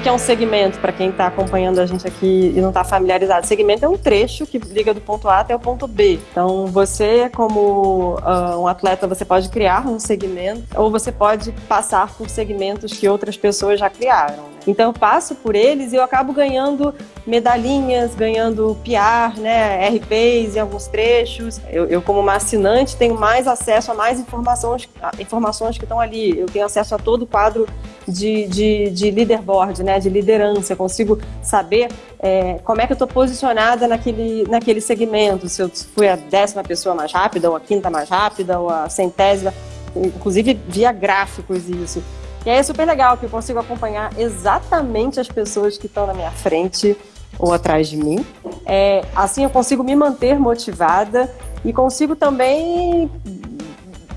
que é um segmento, para quem está acompanhando a gente aqui e não está familiarizado? Segmento é um trecho que liga do ponto A até o ponto B. Então, você, como uh, um atleta, você pode criar um segmento ou você pode passar por segmentos que outras pessoas já criaram. Então eu passo por eles e eu acabo ganhando medalhinhas, ganhando PR, né, RPs em alguns trechos. Eu, eu, como uma assinante tenho mais acesso a mais informações, informações que estão ali. Eu tenho acesso a todo o quadro de, de, de leaderboard, né, de liderança. Eu consigo saber é, como é que eu estou posicionada naquele, naquele segmento. Se eu fui a décima pessoa mais rápida, ou a quinta mais rápida, ou a centésima. Inclusive via gráficos isso. E aí é super legal que eu consigo acompanhar exatamente as pessoas que estão na minha frente ou atrás de mim. É, assim eu consigo me manter motivada e consigo também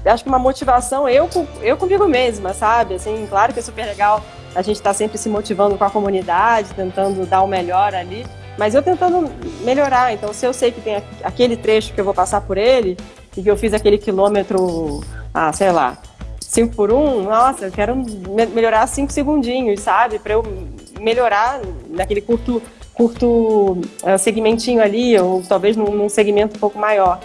acho que uma motivação eu, eu comigo mesma, sabe? Assim, claro que é super legal a gente estar tá sempre se motivando com a comunidade, tentando dar o melhor ali, mas eu tentando melhorar. Então, se eu sei que tem aquele trecho que eu vou passar por ele e que eu fiz aquele quilômetro, ah, sei lá, 5 por 1, nossa, eu quero melhorar 5 segundinhos, sabe? Para eu melhorar naquele curto, curto uh, segmentinho ali, ou talvez num segmento um pouco maior.